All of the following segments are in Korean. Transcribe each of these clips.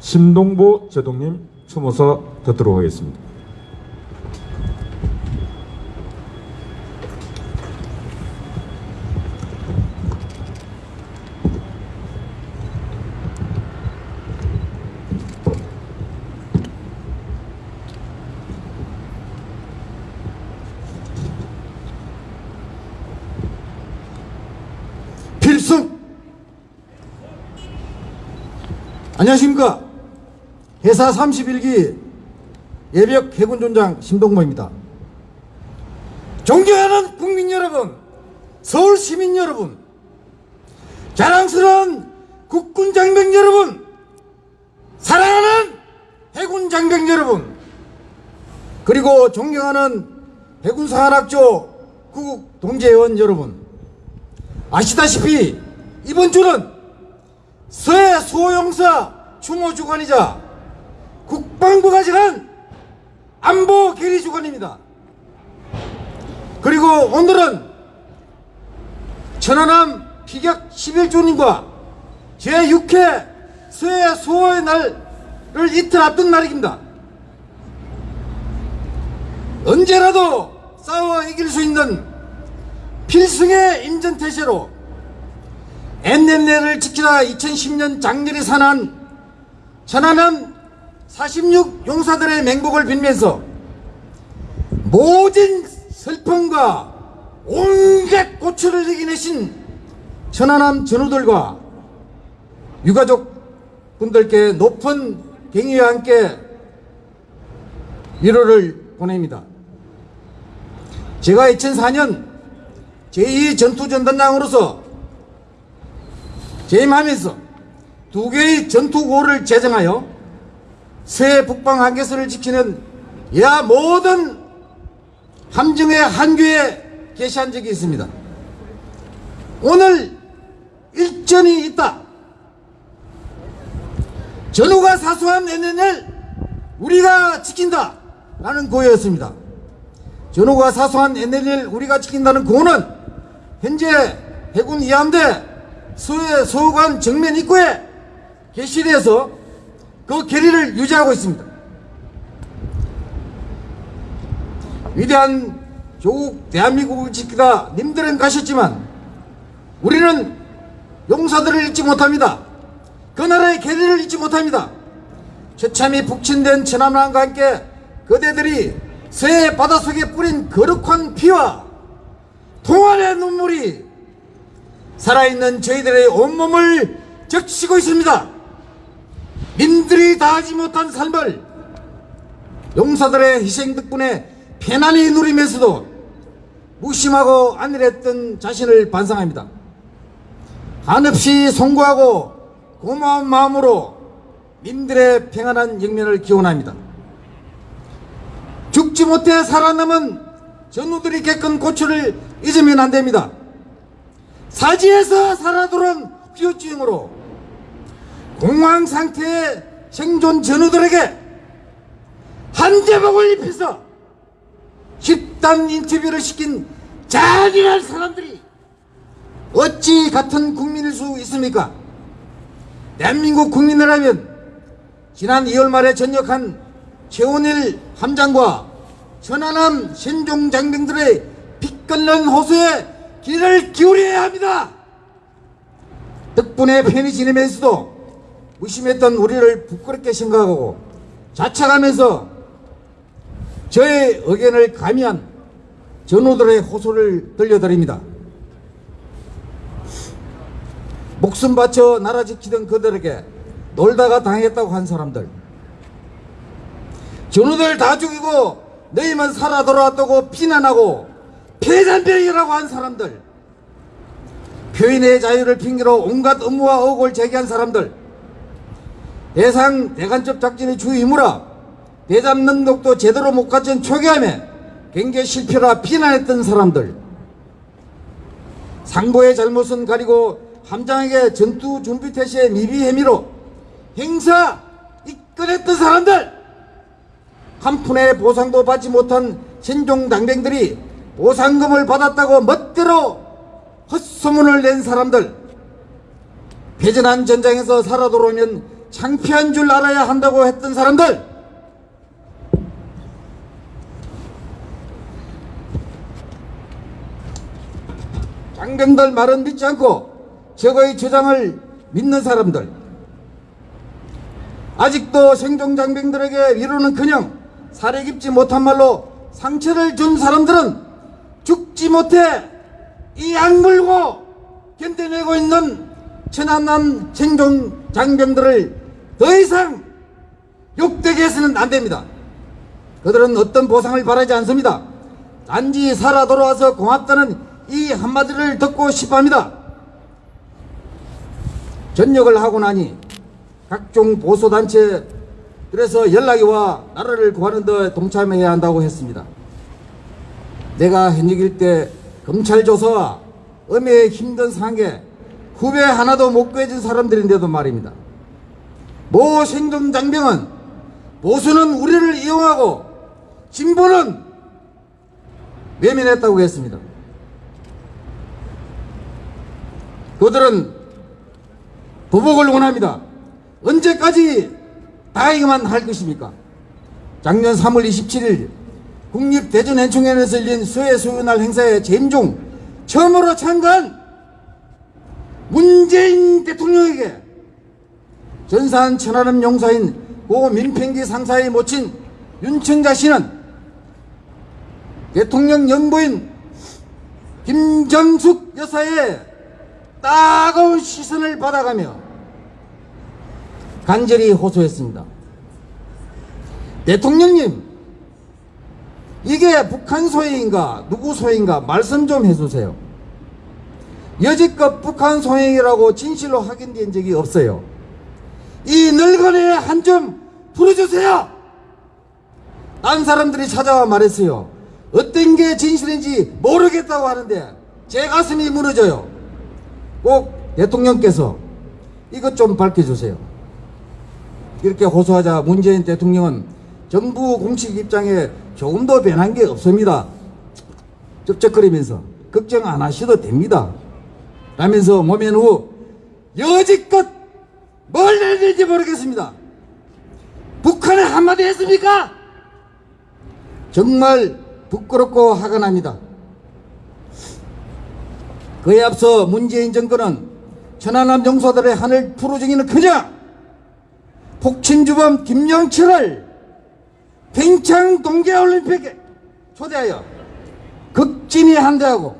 신동보 제동님 추모서 듣도록 하겠습니다. 안녕하십니까. 회사 31기 예벽 해군존장 심동모입니다. 존경하는 국민 여러분, 서울 시민 여러분, 자랑스러운 국군 장병 여러분, 사랑하는 해군 장병 여러분, 그리고 존경하는 해군사관학교 구국 동재원 여러분, 아시다시피 이번 주는 서해 수호용사 추모주간이자 국방부가 정한 안보 계리주간입니다. 그리고 오늘은 천안함 피격 11주년과 제6회 서해 수호의 날을 이틀 앞둔 날입니다. 언제라도 싸워 이길 수 있는 필승의 임전태세로 NNL을 지키라 2010년 장렬히 산한 천안함 46 용사들의 맹복을 빌면서 모진 슬픔과 온갖 고초를 이겨내신 천안함 전우들과 유가족 분들께 높은 경의와 함께 위로를 보냅니다. 제가 2004년 제2전투전단장으로서 재임하면서 두 개의 전투고를 제정하여 새 북방 한계선을 지키는 야 모든 함정의 한교에 게시한 적이 있습니다. 오늘 일전이 있다. 전후가 사소한 NNL 우리가 지킨다 라는 고였습니다. 전후가 사소한 NNL 우리가 지킨다는 고는 현재 해군 이함대 서해 서관 정면 입구에 게시돼서 그 결의를 유지하고 있습니다. 위대한 조국 대한민국을 지키다 님들은 가셨지만 우리는 용사들을 잊지 못합니다. 그 나라의 계리를 잊지 못합니다. 처참히 북침된 천안함과 함께 그대들이 서해 바닷속에 뿌린 거룩한 피와 동안의 눈물이 살아있는 저희들의 온몸을 적시고 있습니다. 민들이 다하지 못한 삶을 용사들의 희생 덕분에 편안히 누리면서도 무심하고 안일했던 자신을 반성합니다. 한없이 송구하고 고마운 마음으로 민들의 평안한 영면을 기원합니다. 죽지 못해 살아남은 전우들이 겪은 고초를 잊으면 안 됩니다. 사지에서 살아 돌아온 후유증으로 공황 상태의 생존 전우들에게 한제복을 입혀서 집단 인터뷰를 시킨 잔인한 사람들이 어찌 같은 국민일 수 있습니까? 대한민국 국민이라면 지난 2월 말에 전역한 최원일 함장과 천안함 신종 장병들의 빛깔난 호소에 귀를 기울여야 합니다. 덕분에 편히 지내면서도 무심했던 우리를 부끄럽게 생각하고 자책하면서 저의 의견을 가미한 전우들의 호소를 들려드립니다. 목숨 바쳐 나라 지키던 그들에게 놀다가 당했다고 한 사람들. 전우들 다 죽이고 너희만 살아 돌아왔다고 비난하고 폐잔병이라고 한 사람들. 표현의 자유를 핑계로 온갖 업무와 억울을 제기한 사람들 대상 대간첩 작전의 주 임무라 대잠 능력도 제대로 못 갖춘 초기함에 경계 실패라 비난했던 사람들. 상보의 잘못은 가리고 함장에게 전투 준비 태세의 미비 혐의로 행사 이끌었던 사람들. 한 푼의 보상도 받지 못한 신종 당병들이 보상금을 받았다고 멋대로 헛소문을 낸 사람들. 패전한 전장에서 살아 돌아오면 창피한 줄 알아야 한다고 했던 사람들! 장병들 말은 믿지 않고 저거의 주장을 믿는 사람들. 아직도 생존 장병들에게 위로는커녕 살해 깊지 못한 말로 상처를 준 사람들은 죽지 못해 이 악물고 견뎌내고 있는 천안남 생존 장병들을 더 이상 욕되게 해서는 안 됩니다. 그들은 어떤 보상을 바라지 않습니다. 단지 살아 돌아와서 고맙다는 이 한마디를 듣고 싶어 합니다. 전역을 하고 나니 각종 보수단체 그래서 연락이 와 나라를 구하는 데 동참해야 한다고 했습니다. 내가 현역일 때 검찰 조사와 음해의 힘든 상황에 후배 하나도 못 구해준 사람들인데도 말입니다. 모 생존 장병은 보수는 우리를 이용하고 진보는 외면했다고 했습니다. 그들은 보복을 원합니다. 언제까지 다이기만 할 것입니까? 작년 3월 27일 국립대전현충원에서 열린 수해수요날 행사에 재임 중 처음으로 참가한 문재인 대통령에게 전산 천안함 용사인 고 민평기 상사의 모친 윤청자 씨는 대통령 영부인 김정숙 여사의 따가운 시선을 받아가며 간절히 호소했습니다. 대통령님, 이게 북한 소행인가 누구 소행인가 말씀 좀 해주세요. 여지껏 북한 소행이라고 진실로 확인된 적이 없어요. 이 늙은이의 한점 풀어주세요. 딴 사람들이 찾아와 말했어요. 어떤 게 진실인지 모르겠다고 하는데 제 가슴이 무너져요. 꼭 대통령께서 이것 좀 밝혀주세요. 이렇게 호소하자 문재인 대통령은 정부 공식 입장에 조금도 변한 게 없습니다. 쩍쩍거리면서 걱정 안 하셔도 됩니다. 라면서 모면 후 여지껏 뭘 내는지 모르겠습니다. 북한에 한마디 했습니까? 정말 부끄럽고 화가 납니다. 그에 앞서 문재인 정권은 천안함 용사들의 하늘 푸르정이는 그냥 폭친주범 김영철을 평창 동계올림픽에 초대하여 극진히 한대하고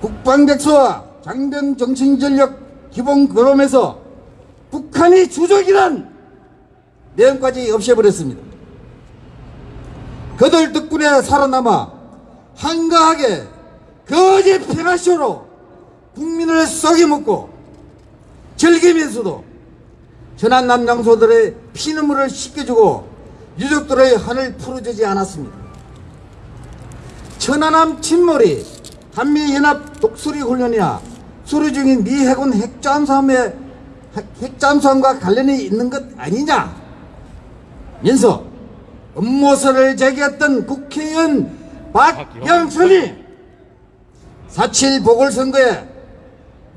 국방백서와 장병 정신전력 기본 거론에서 북한이 주적이란 내용까지 없애버렸습니다. 그들 덕분에 살아남아 한가하게 거짓 평화쇼로 국민을 썩여먹고 즐기면서도 전한 남 장소들의 피눈물을 씻겨주고 유족들의 한을 풀어주지 않았습니다. 천안함 침몰이 한미연합 독수리 훈련이나 수리 중인 미 해군 핵잠수함의 핵잠수함과 관련이 있는 것 아니냐 면서 업무서를 제기했던 국회의원 박영선이 4.7 보궐선거에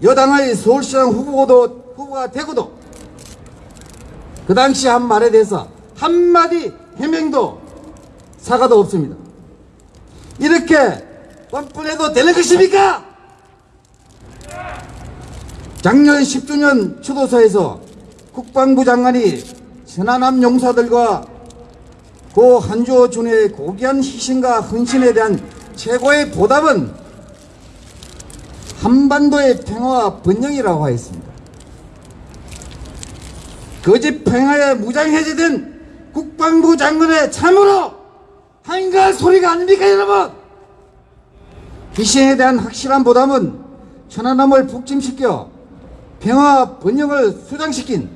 여당의 서울시장 후보도, 후보가 되고도 그 당시 한 말에 대해서 한마디 해명도 사과도 없습니다. 이렇게 뻔뻔해도 되는 것입니까? 작년 10주년 추도사에서 국방부 장관이 천안함 용사들과 고 한주호 준의 고귀한 희생과 헌신에 대한 최고의 보답은 한반도의 평화와 번영이라고 하였습니다. 거짓 평화에 무장해제된 국방부 장관의 참으로 한가할 소리가 아닙니까 여러분? 희생에 대한 확실한 보답은 천안함을 북침시켜 평화 번영을 수장시킨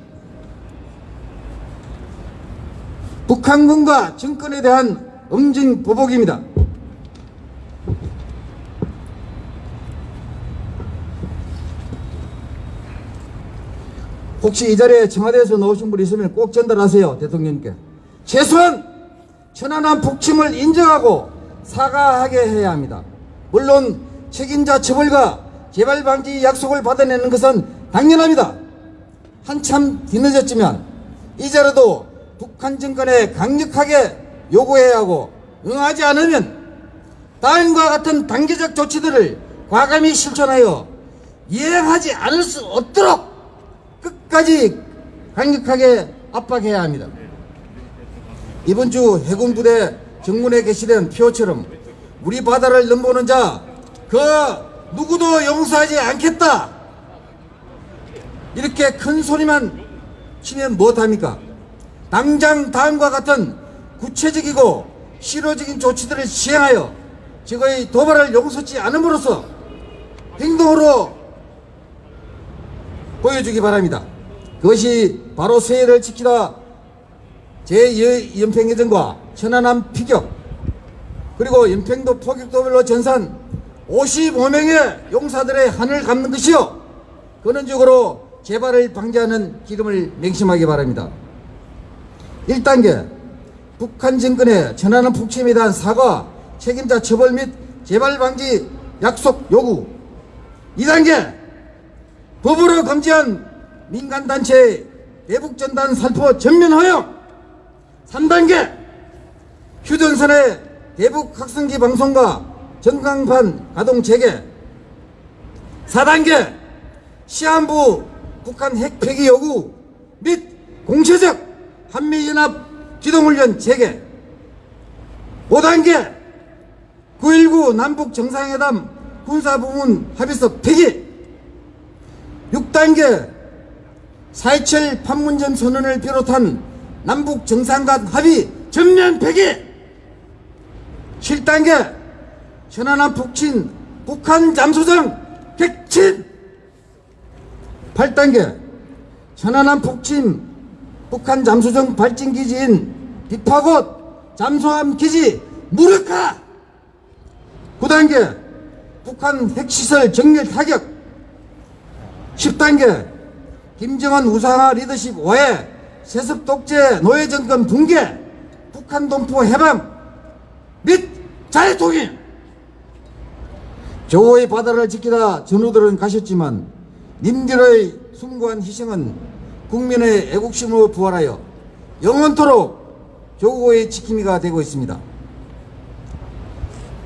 북한군과 정권에 대한 엄진 보복입니다. 혹시 이 자리에 청와대에서 나오신 분 있으면 꼭 전달하세요 대통령님께 최소한 천안함 북침을 인정하고 사과하게 해야 합니다 물론 책임자 처벌과 재발 방지 약속을 받아내는 것은 당연합니다 한참 뒤늦었지만 이제라도 북한 정권에 강력하게 요구해야 하고 응하지 않으면 다음과 같은 단계적 조치들을 과감히 실천하여 이행하지 않을 수 없도록 끝까지 강력하게 압박해야 합니다. 이번 주 해군 부대 정문에 게시된 표처럼 우리 바다를 넘보는 자 그 누구도 용서하지 않겠다. 이렇게 큰 소리만 치면 못합니까? 당장 다음과 같은 구체적이고 실효적인 조치들을 시행하여 적의 도발을 용서치 않음으로써 행동으로 보여주기 바랍니다. 그것이 바로 세해를 지키다 제2연평해전과 천안함 피격 그리고 연평도 포격도별로 전산 55명의 용사들의 한을 갚는 것이요 근원적으로 재발을 방지하는 기름을 맹심하기 바랍니다. 1단계 북한 정권의 천안함 북침에 대한 사과 책임자 처벌 및 재발 방지 약속 요구. 2단계 법으로 금지한 민간단체 대북전단 살포 전면 허용 3단계 휴전선의 대북 학생기 방송과 전광판 가동 재개. 4단계 시한부 북한 핵 폐기 요구 및 공체적 한미연합 기동훈련 재개. 5단계 9.19 남북 정상회담 군사부문 합의서 폐기. 6단계 4.27 판문점 선언을 비롯한 남북 정상 간 합의 전면 폐기. 7단계 천안함 북친 북한 잠수정 객친 8단계 천안함 북침 북한 잠수정 발진기지인 비파곶 잠수함 기지 무력화! 9단계 북한 핵시설 정밀 타격! 10단계 김정은 우상화 리더십 오해! 세습 독재 노예 정권 붕괴! 북한 동포 해방! 및 자유통일! 조호의 바다를 지키다 전우들은 가셨지만 님들의 숭고한 희생은 국민의 애국심으로 부활하여 영원토록 조호의 지킴이가 되고 있습니다.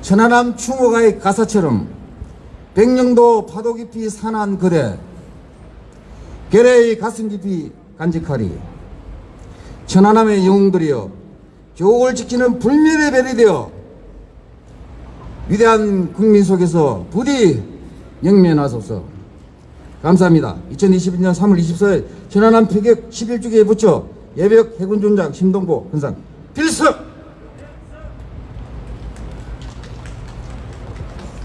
천안함 충호가의 가사처럼 백령도 파도 깊이 산한 그대 결의 가슴 깊이 간직하리 천안함의 영웅들이여 조국을 지키는 불멸의 별이 되어 위대한 국민 속에서 부디 영면하소서 감사합니다. 2022년 3월 24일 천안함 폐격 11주기에 붙여 예벽 해군존장 심동보 현상 필수